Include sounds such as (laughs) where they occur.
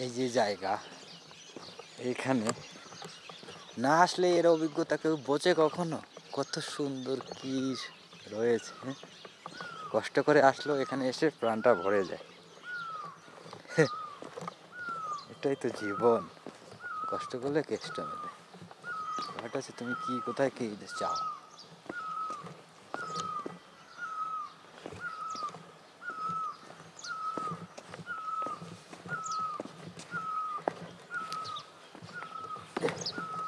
এই যে জায়গা এইখানে না আসলে এর অভিজ্ঞতা কেউ বোঝে কখনো? কত সুন্দর কি রয়েছে কষ্ট করে আসলেও এখানে এসে প্রাণটা ভরে যায়। (laughs) এটাই তো জীবন। কষ্ট করলে কেষ্ট মেলে। ব্যাপারটা হচ্ছে তুমি কি, কোথায় কি চাও? あ。